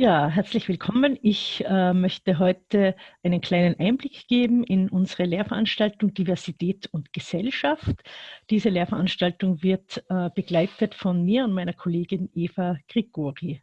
Ja, herzlich willkommen. Ich äh, möchte heute einen kleinen Einblick geben in unsere Lehrveranstaltung Diversität und Gesellschaft. Diese Lehrveranstaltung wird äh, begleitet von mir und meiner Kollegin Eva Grigori.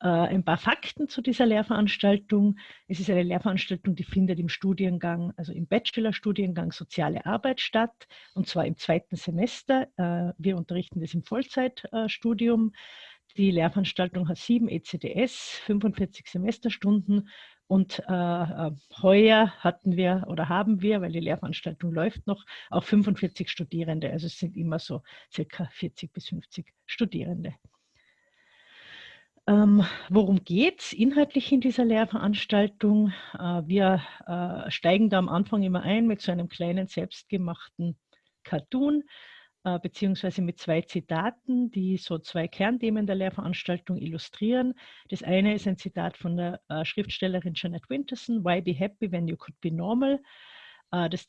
Äh, ein paar Fakten zu dieser Lehrveranstaltung. Es ist eine Lehrveranstaltung, die findet im Studiengang, also im Bachelorstudiengang Soziale Arbeit statt, und zwar im zweiten Semester. Äh, wir unterrichten das im Vollzeitstudium. Die Lehrveranstaltung hat sieben ECDS, 45 Semesterstunden und äh, äh, heuer hatten wir oder haben wir, weil die Lehrveranstaltung läuft noch, auch 45 Studierende. Also es sind immer so circa 40 bis 50 Studierende. Ähm, worum geht es inhaltlich in dieser Lehrveranstaltung? Äh, wir äh, steigen da am Anfang immer ein mit so einem kleinen selbstgemachten Cartoon, äh, beziehungsweise mit zwei Zitaten, die so zwei Kernthemen der Lehrveranstaltung illustrieren. Das eine ist ein Zitat von der äh, Schriftstellerin Janet Winterson, Why be happy when you could be normal? Äh, das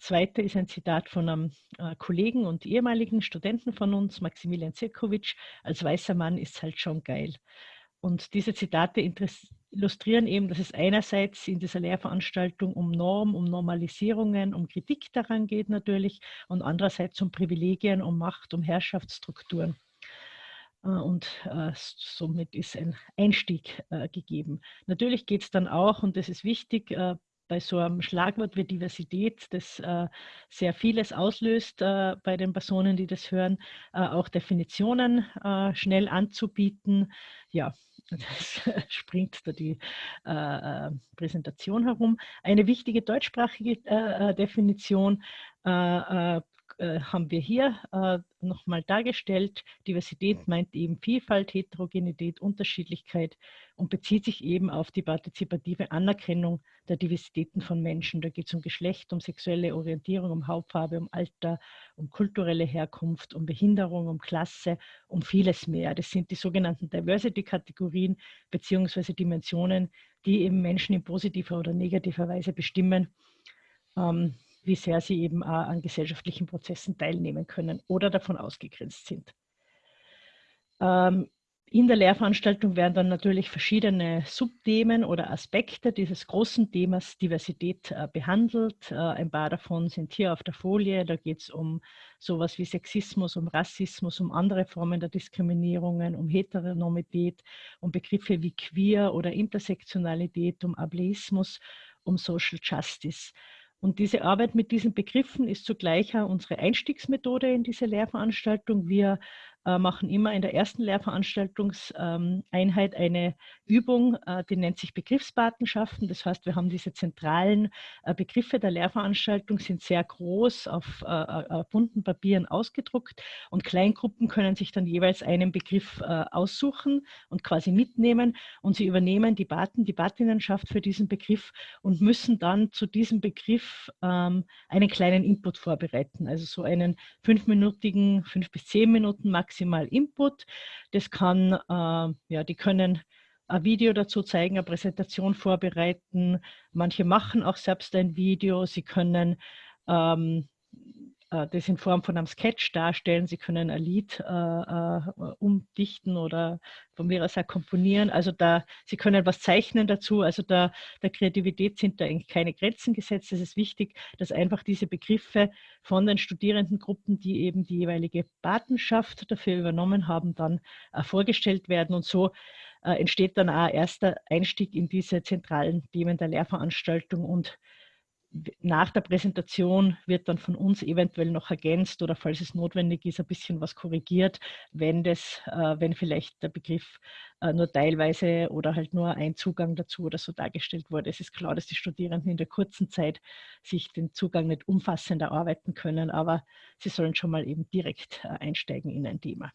zweite ist ein Zitat von einem Kollegen und ehemaligen Studenten von uns, Maximilian Zirkovic, als weißer Mann ist halt schon geil. Und diese Zitate illustrieren eben, dass es einerseits in dieser Lehrveranstaltung um Norm, um Normalisierungen, um Kritik daran geht natürlich und andererseits um Privilegien, um Macht, um Herrschaftsstrukturen. Äh, und äh, somit ist ein Einstieg äh, gegeben. Natürlich geht es dann auch, und das ist wichtig, äh, bei so einem Schlagwort wie Diversität, das äh, sehr vieles auslöst äh, bei den Personen, die das hören, auch Definitionen schnell anzubieten. Ja, das springt da die äh, äh, Präsentation herum. Eine wichtige deutschsprachige Definition äh, haben wir hier äh, nochmal dargestellt. Diversität meint eben Vielfalt, Heterogenität, Unterschiedlichkeit und bezieht sich eben auf die partizipative Anerkennung der Diversitäten von Menschen. Da geht es um Geschlecht, um sexuelle Orientierung, um Hautfarbe, um Alter, um kulturelle Herkunft, um Behinderung, um Klasse, um vieles mehr. Das sind die sogenannten Diversity-Kategorien beziehungsweise Dimensionen, die eben Menschen in positiver oder negativer Weise bestimmen. Ähm, wie sehr sie eben auch an gesellschaftlichen Prozessen teilnehmen können oder davon ausgegrenzt sind. Ähm, in der Lehrveranstaltung werden dann natürlich verschiedene Subthemen oder Aspekte dieses großen Themas Diversität äh, behandelt. Äh, ein paar davon sind hier auf der Folie. Da geht es um sowas wie Sexismus, um Rassismus, um andere Formen der Diskriminierungen, um Heteronormität, um Begriffe wie Queer oder Intersektionalität, um Ableismus, um Social Justice. Und diese Arbeit mit diesen Begriffen ist zugleich auch unsere Einstiegsmethode in diese Lehrveranstaltung. Wir äh, machen immer in der ersten Lehrveranstaltungseinheit eine Übung, äh, die nennt sich Begriffspatenschaften. Das heißt, wir haben diese zentralen äh, Begriffe der Lehrveranstaltung, sind sehr groß auf bunten Papieren ausgedruckt und Kleingruppen können sich dann jeweils einen Begriff aussuchen und quasi mitnehmen und sie übernehmen die Paten, die Patinnenschaft für diesen Begriff und müssen dann zu diesem Begriff ähm, einen kleinen Input vorbereiten, also so einen fünfminütigen, fünf bis zehn Minuten maximal maximal Input. Das kann, äh, ja, die können ein Video dazu zeigen, eine Präsentation vorbereiten. Manche machen auch selbst ein Video. Sie können ähm, äh, das in Form von einem Sketch darstellen. Sie können ein Lied äh, äh, umdichten oder von mir aus auch komponieren. Also da, Sie können was zeichnen dazu. Also da, der Kreativität sind da eigentlich keine Grenzen gesetzt. Es ist wichtig, dass einfach diese Begriffe von den Studierendengruppen, die eben die jeweilige Patenschaft dafür übernommen haben, dann äh, vorgestellt werden. Und so äh, entsteht dann auch erster Einstieg in diese zentralen Themen der Lehrveranstaltung und nach der Präsentation wird dann von uns eventuell noch ergänzt oder falls es notwendig ist, ein bisschen was korrigiert, wenn, das, äh, wenn vielleicht der Begriff äh, nur teilweise oder halt nur ein Zugang dazu oder so dargestellt wurde. Es ist klar, dass die Studierenden in der kurzen Zeit sich den Zugang nicht umfassend erarbeiten können, aber sie sollen schon mal eben direkt äh, einsteigen in ein Thema.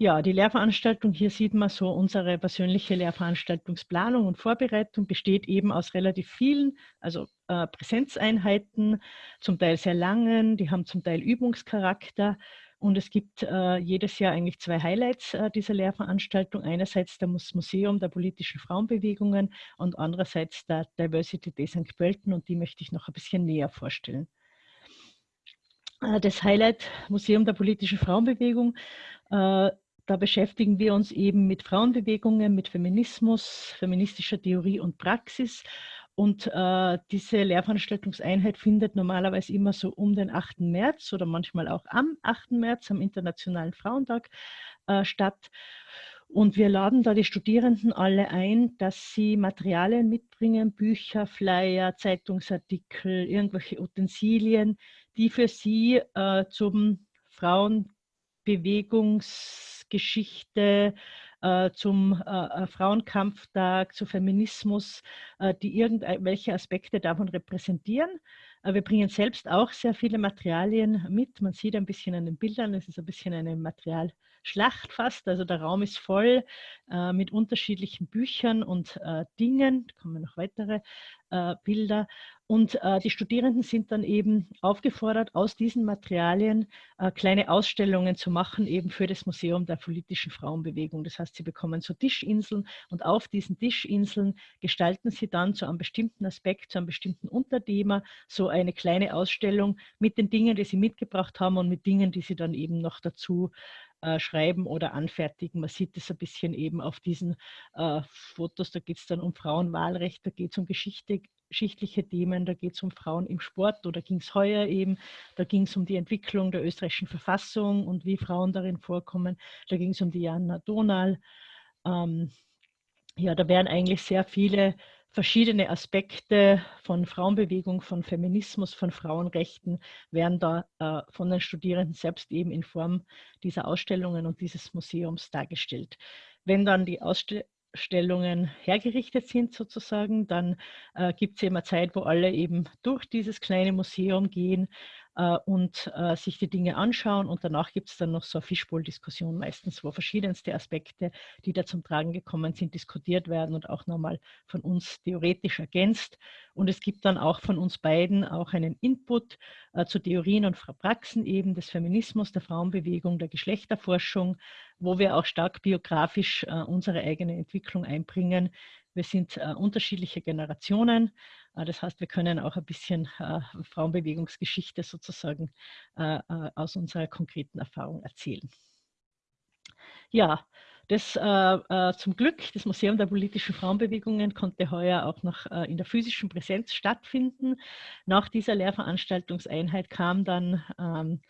Ja, die Lehrveranstaltung, hier sieht man so, unsere persönliche Lehrveranstaltungsplanung und Vorbereitung besteht eben aus relativ vielen, also äh, Präsenzeinheiten, zum Teil sehr langen, die haben zum Teil Übungscharakter. Und es gibt äh, jedes Jahr eigentlich zwei Highlights äh, dieser Lehrveranstaltung. Einerseits das Museum der politischen Frauenbewegungen und andererseits der Diversity Day St. Pölten und die möchte ich noch ein bisschen näher vorstellen. Äh, das Highlight Museum der politischen Frauenbewegung äh, da beschäftigen wir uns eben mit Frauenbewegungen, mit Feminismus, feministischer Theorie und Praxis. Und äh, diese Lehrveranstaltungseinheit findet normalerweise immer so um den 8. März oder manchmal auch am 8. März, am Internationalen Frauentag, äh, statt. Und wir laden da die Studierenden alle ein, dass sie Materialien mitbringen, Bücher, Flyer, Zeitungsartikel, irgendwelche Utensilien, die für sie äh, zum Frauenbewegungsgeschichte, äh, zum äh, äh, Frauenkampftag, zu Feminismus, äh, die irgendwelche Aspekte davon repräsentieren. Äh, wir bringen selbst auch sehr viele Materialien mit. Man sieht ein bisschen an den Bildern, es ist ein bisschen eine Material- Schlacht fast. Also der Raum ist voll äh, mit unterschiedlichen Büchern und äh, Dingen. Da kommen noch weitere äh, Bilder. Und äh, die Studierenden sind dann eben aufgefordert, aus diesen Materialien äh, kleine Ausstellungen zu machen, eben für das Museum der politischen Frauenbewegung. Das heißt, sie bekommen so Tischinseln und auf diesen Tischinseln gestalten sie dann zu einem bestimmten Aspekt, zu einem bestimmten Unterthema so eine kleine Ausstellung mit den Dingen, die sie mitgebracht haben und mit Dingen, die sie dann eben noch dazu äh, schreiben oder anfertigen. Man sieht es ein bisschen eben auf diesen äh, Fotos, da geht es dann um Frauenwahlrecht, da geht es um Geschichte, geschichtliche Themen, da geht es um Frauen im Sport oder ging es heuer eben, da ging es um die Entwicklung der österreichischen Verfassung und wie Frauen darin vorkommen, da ging es um die Jana Donal. Ähm, ja, da werden eigentlich sehr viele verschiedene Aspekte von Frauenbewegung, von Feminismus, von Frauenrechten werden da äh, von den Studierenden selbst eben in Form dieser Ausstellungen und dieses Museums dargestellt. Wenn dann die Ausstellungen hergerichtet sind sozusagen, dann äh, gibt es immer Zeit, wo alle eben durch dieses kleine Museum gehen und äh, sich die Dinge anschauen. Und danach gibt es dann noch so eine Fischbowl-Diskussion meistens, wo verschiedenste Aspekte, die da zum Tragen gekommen sind, diskutiert werden und auch nochmal von uns theoretisch ergänzt. Und es gibt dann auch von uns beiden auch einen Input äh, zu Theorien und Praxen eben des Feminismus, der Frauenbewegung, der Geschlechterforschung, wo wir auch stark biografisch äh, unsere eigene Entwicklung einbringen. Wir sind äh, unterschiedliche Generationen. Äh, das heißt, wir können auch ein bisschen äh, Frauenbewegungsgeschichte sozusagen äh, äh, aus unserer konkreten Erfahrung erzählen. Ja, das äh, zum Glück, das Museum der politischen Frauenbewegungen konnte heuer auch noch in der physischen Präsenz stattfinden. Nach dieser Lehrveranstaltungseinheit kam dann ähm,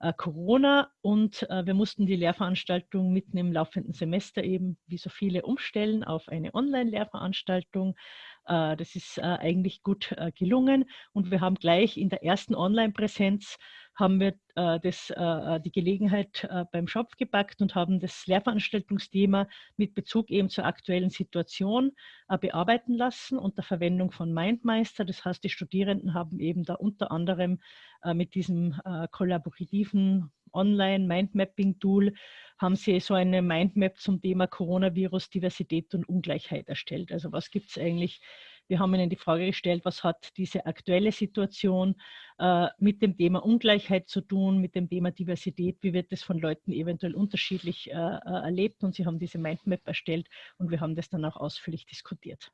äh, Corona und äh, wir mussten die Lehrveranstaltung mitten im laufenden Semester eben wie so viele umstellen auf eine Online-Lehrveranstaltung. Äh, das ist eigentlich gut gelungen und wir haben gleich in der ersten Online-Präsenz haben wir äh, das, äh, die Gelegenheit äh, beim Schopf gepackt und haben das Lehrveranstaltungsthema mit Bezug eben zur aktuellen Situation bearbeiten lassen unter Verwendung von MindMeister. Das heißt, die Studierenden haben eben da unter anderem mit diesem kollaborativen Online-Mindmapping-Tool haben sie so eine Mindmap zum Thema Coronavirus, Diversität und Ungleichheit erstellt. Also was gibt es eigentlich wir haben Ihnen die Frage gestellt, was hat diese aktuelle Situation äh, mit dem Thema Ungleichheit zu tun, mit dem Thema Diversität, wie wird das von Leuten eventuell unterschiedlich äh, äh, erlebt und Sie haben diese Mindmap erstellt und wir haben das dann auch ausführlich diskutiert.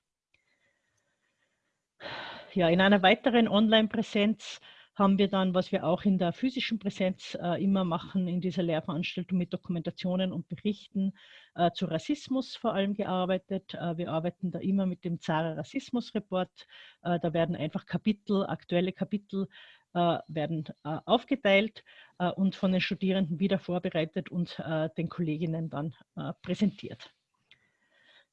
Ja, in einer weiteren Online-Präsenz haben wir dann, was wir auch in der physischen Präsenz äh, immer machen, in dieser Lehrveranstaltung mit Dokumentationen und Berichten äh, zu Rassismus vor allem gearbeitet. Äh, wir arbeiten da immer mit dem Zara Rassismus Report. Äh, da werden einfach Kapitel, aktuelle Kapitel äh, werden äh, aufgeteilt und von den Studierenden wieder vorbereitet und den Kolleginnen dann präsentiert.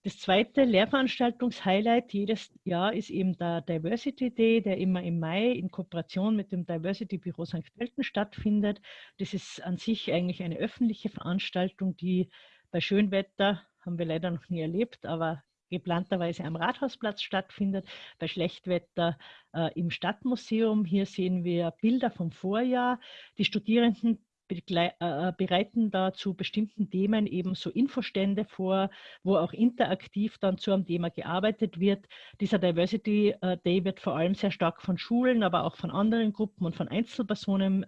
Das zweite Lehrveranstaltungshighlight jedes Jahr ist eben der Diversity Day, der immer im Mai in Kooperation mit dem Diversity Büro St. Pölten stattfindet. Das ist an sich eigentlich eine öffentliche Veranstaltung, die bei Schönwetter, haben wir leider noch nie erlebt, aber geplanterweise am Rathausplatz stattfindet, bei Schlechtwetter äh, im Stadtmuseum. Hier sehen wir Bilder vom Vorjahr. Die Studierenden äh, äh, bereiten da zu bestimmten Themen eben so Infostände vor, wo auch interaktiv dann zu einem Thema gearbeitet wird. Dieser Diversity äh, Day wird vor allem sehr stark von Schulen, aber auch von anderen Gruppen und von Einzelpersonen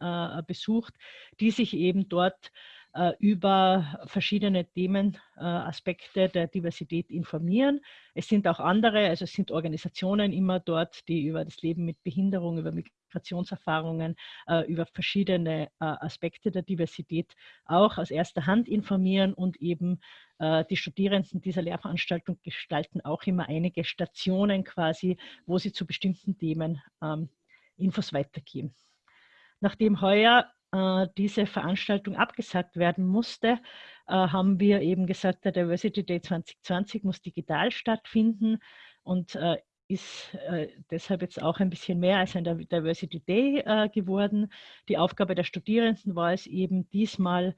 besucht, die sich eben dort über verschiedene Themenaspekte der Diversität informieren. Es sind auch andere, also es sind Organisationen immer dort, die über das Leben mit Behinderung, über Integrationserfahrungen, äh, über verschiedene äh, Aspekte der Diversität auch aus erster Hand informieren und eben äh, die Studierenden dieser Lehrveranstaltung gestalten auch immer einige Stationen quasi, wo sie zu bestimmten Themen ähm, Infos weitergeben. Nachdem heuer äh, diese Veranstaltung abgesagt werden musste, äh, haben wir eben gesagt, der Diversity Day 2020 muss digital stattfinden und äh, ist äh, deshalb jetzt auch ein bisschen mehr als ein Diversity Day äh, geworden. Die Aufgabe der Studierenden war es eben diesmal, äh,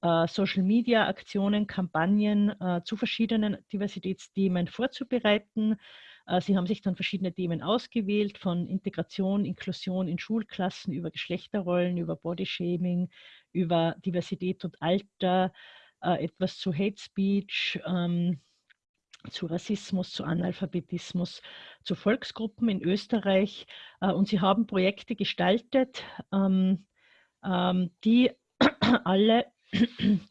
Social-Media-Aktionen, Kampagnen zu verschiedenen Diversitätsthemen vorzubereiten. Sie haben sich dann verschiedene Themen ausgewählt, von Integration, Inklusion in Schulklassen, über Geschlechterrollen, über Bodyshaming, über Diversität und Alter, etwas zu Hate Speech, ähm, zu Rassismus, zu Analphabetismus, zu Volksgruppen in Österreich. Äh, und sie haben Projekte gestaltet, ähm, ähm, die alle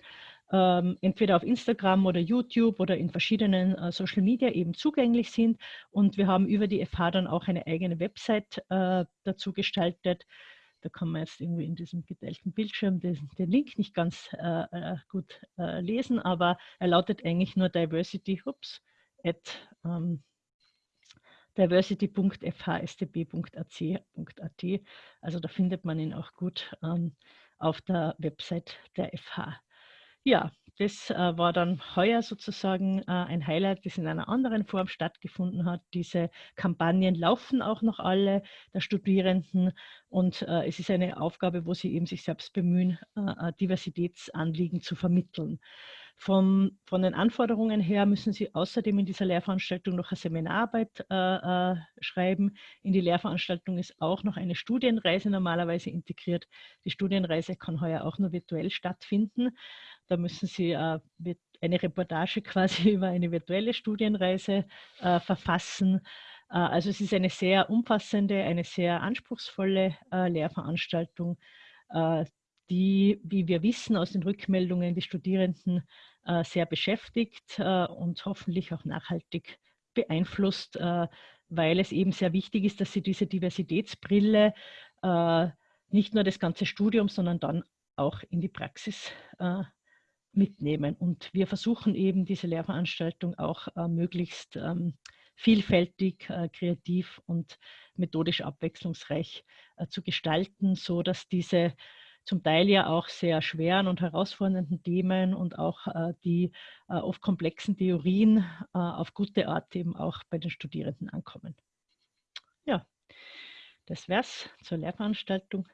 ähm, entweder auf Instagram oder YouTube oder in verschiedenen äh, Social Media eben zugänglich sind. Und wir haben über die FH dann auch eine eigene Website äh, dazu gestaltet. Da kann man jetzt irgendwie in diesem geteilten Bildschirm den, den Link nicht ganz äh, äh gut äh, lesen, aber er lautet eigentlich nur diversity, ups, at ähm, diversity.fhstb.ac.at. Also da findet man ihn auch gut ähm, auf der Website der FH. Ja, das äh, war dann heuer sozusagen äh, ein Highlight, das in einer anderen Form stattgefunden hat. Diese Kampagnen laufen auch noch alle der Studierenden und äh, es ist eine Aufgabe, wo sie eben sich selbst bemühen, äh, Diversitätsanliegen zu vermitteln. Vom, von den Anforderungen her müssen Sie außerdem in dieser Lehrveranstaltung noch eine Seminararbeit äh, äh, schreiben. In die Lehrveranstaltung ist auch noch eine Studienreise normalerweise integriert. Die Studienreise kann heuer auch nur virtuell stattfinden. Da müssen Sie äh, eine Reportage quasi über eine virtuelle Studienreise äh, verfassen. Äh, also es ist eine sehr umfassende, eine sehr anspruchsvolle äh, Lehrveranstaltung, die, wie wir wissen aus den Rückmeldungen, die Studierenden äh, sehr beschäftigt äh, und hoffentlich auch nachhaltig beeinflusst, äh, weil es eben sehr wichtig ist, dass sie diese Diversitätsbrille äh, nicht nur das ganze Studium, sondern dann auch in die Praxis äh, mitnehmen. Und wir versuchen eben diese Lehrveranstaltung auch äh, möglichst ähm, vielfältig, kreativ und methodisch abwechslungsreich zu gestalten, so dass diese zum Teil ja auch sehr schweren und herausfordernden Themen und auch äh, die äh, oft komplexen Theorien äh, auf gute Art eben auch bei den Studierenden ankommen. Ja, das wäre es zur Lehrveranstaltung.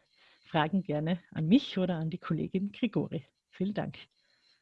Fragen gerne an mich oder an die Kollegin Grigori. Vielen Dank.